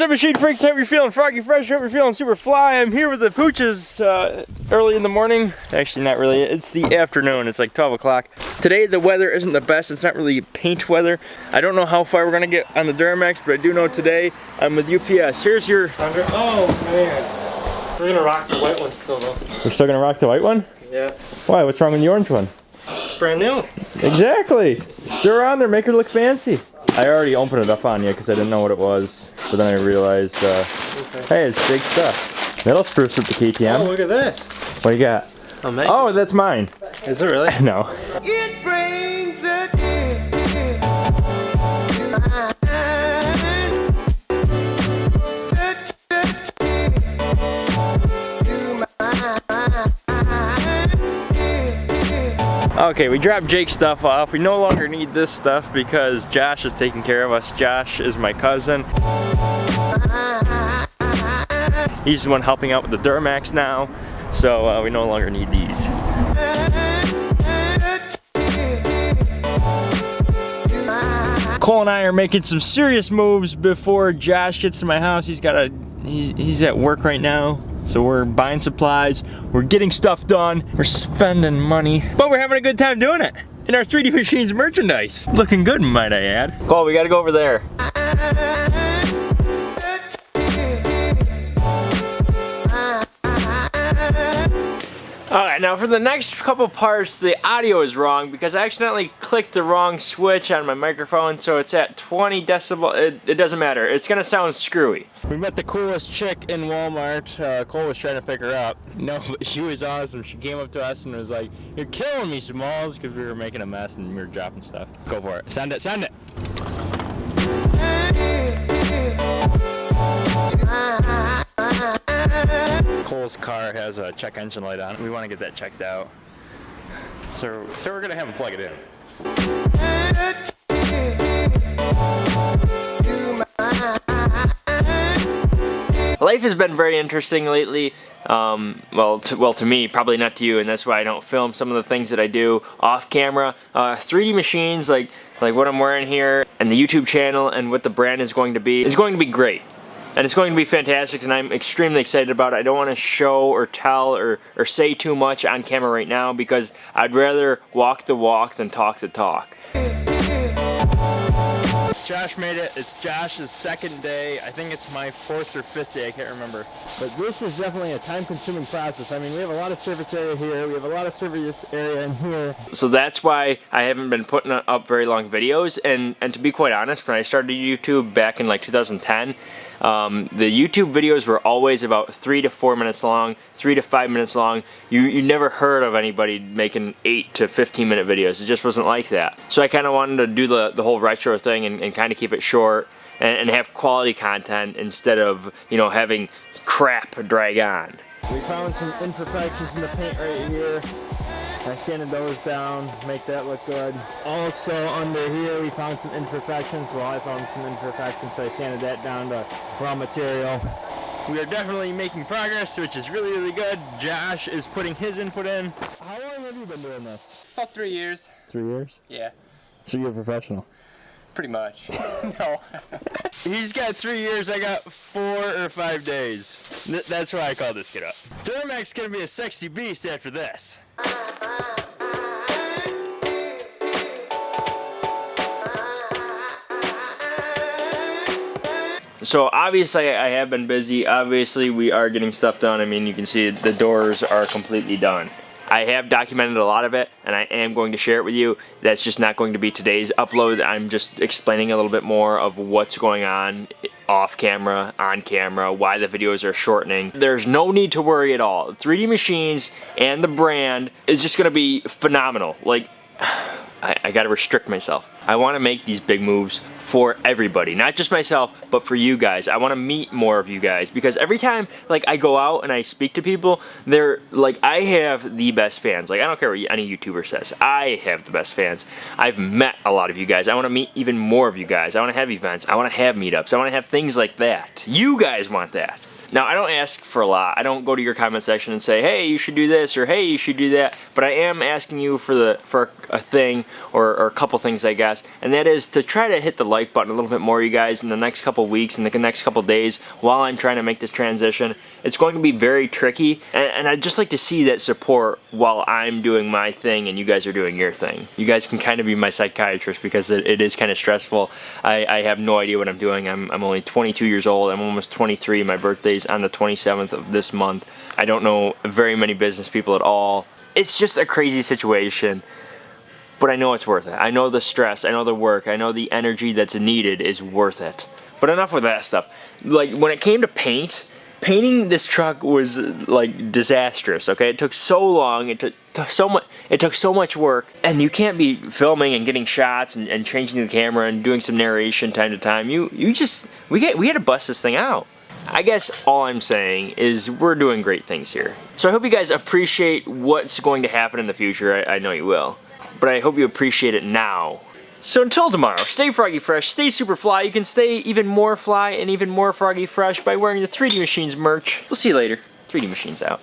What's up, Machine Freaks? Hope you're feeling froggy fresh. Hope you're feeling super fly. I'm here with the pooches uh, early in the morning. Actually, not really. It's the afternoon. It's like 12 o'clock. Today, the weather isn't the best. It's not really paint weather. I don't know how far we're gonna get on the Duramax, but I do know today I'm with UPS. Here's your. Oh man, we're gonna rock the white one still though. We're still gonna rock the white one. Yeah, Why? What's wrong with the orange one? it's brand new. Exactly. Her on there. Make her look fancy. I already opened it up on you because I didn't know what it was, but then I realized, uh, Okay. hey, it's big stuff. That'll spruce up the KTM. Oh, look at this. What do you got? Oh, man. Oh, that's mine. is it really? No. It Okay, we dropped Jake's stuff off. We no longer need this stuff because Josh is taking care of us. Josh is my cousin. He's the one helping out with the Duramax now, so uh, we no longer need these. Cole and I are making some serious moves before Josh gets to my house. He's got a he's he's at work right now. So we're buying supplies, we're getting stuff done, we're spending money, but we're having a good time doing it. In our 3D Machines merchandise. Looking good, might I add. Cole, we gotta go over there. Alright, now for the next couple parts, the audio is wrong because I accidentally clicked the wrong switch on my microphone, so it's at 20 decibel. It, it doesn't matter. It's gonna sound screwy. We met the coolest chick in Walmart. Uh, Cole was trying to pick her up. No, she was awesome. She came up to us and was like, "You're killing me, Smalls," because we were making a mess and we were dropping stuff. Go for it. Send it. Send it. Cole's car has a check engine light on. We want to get that checked out. So, so we're gonna have him plug it in. Life has been very interesting lately. Um, well, to, well, to me, probably not to you, and that's why I don't film some of the things that I do off camera. Uh, 3D machines, like like what I'm wearing here, and the YouTube channel, and what the brand is going to be, is going to be great. And it's going to be fantastic, and I'm extremely excited about it. I don't want to show or tell or, or say too much on camera right now because I'd rather walk the walk than talk the talk. Josh made it. It's Josh's second day. I think it's my fourth or fifth day. I can't remember. But this is definitely a time-consuming process. I mean, we have a lot of surface area here. We have a lot of surface area in here. So that's why I haven't been putting up very long videos. And, and to be quite honest, when I started YouTube back in like 2010, um, the YouTube videos were always about three to four minutes long, three to five minutes long. You, you never heard of anybody making eight to 15 minute videos. It just wasn't like that. So I kind of wanted to do the, the whole retro thing and, and kind of keep it short and, and have quality content instead of, you know, having crap drag on. We found some imperfections in the paint right here. I sanded those down, make that look good. Also under here we found some imperfections. Well, I found some imperfections, so I sanded that down to raw material. We are definitely making progress, which is really, really good. Josh is putting his input in. How long have you been doing this? About three years. Three years. Yeah, So you're a professional. Pretty much. no. He's got three years, I got four or five days. Th- that's why I call this kid up. Duramax gonna be a sexy beast after this. So obviously I have been busy. Obviously we are getting stuff done. I mean, you can see the doors are completely done. I have documented a lot of it and I am going to share it with you. That's just not going to be today's upload. I'm just explaining a little bit more of what's going on off camera, on camera, why the videos are shortening. There's no need to worry at all. 3D Machines and the brand is just gonna be phenomenal. Like, I, I gotta restrict myself. I wanna make these big moves for everybody, not just myself, but for you guys. I wanna meet more of you guys because every time like I go out and I speak to people, they're like, I have the best fans. Like, I don't care what any YouTuber says. I have the best fans. I've met a lot of you guys. I wanna meet even more of you guys. I wanna have events. I wanna have meetups. I wanna have things like that. You guys want that. Now, I don't ask for a lot. I don't go to your comment section and say, "Hey, you should do this," or "Hey, you should do that." But I am asking you for the for a thing or, or a couple things, I guess, and that is to try to hit the like button a little bit more, you guys, in the next couple weeks, in the next couple days, while I'm trying to make this transition. It's going to be very tricky, and, and I'd just like to see that support while I'm doing my thing and you guys are doing your thing. You guys can kind of be my psychiatrist because it, it is kind of stressful. I, I have no idea what I'm doing. I'm, I'm only 22 years old. I'm almost 23. My birthday's on the 27th of this month. I don't know very many business people at all. It's just a crazy situation, but I know it's worth it. I know the stress, I know the work, I know the energy that's needed is worth it. But enough with that stuff. Like when it came to paint, painting this truck was like disastrous. Okay, it took so long. It took, so much. It took so much work, and you can't be filming and getting shots and, and changing the camera and doing some narration time to time. You you just we get we had to bust this thing out. I guess all I'm saying is we're doing great things here. So I hope you guys appreciate what's going to happen in the future. I, I know you will. But I hope you appreciate it now. So until tomorrow, stay froggy fresh, stay super fly. You can stay even more fly and even more froggy fresh by wearing the 3D Machines merch. We'll see you later. 3D Machines out.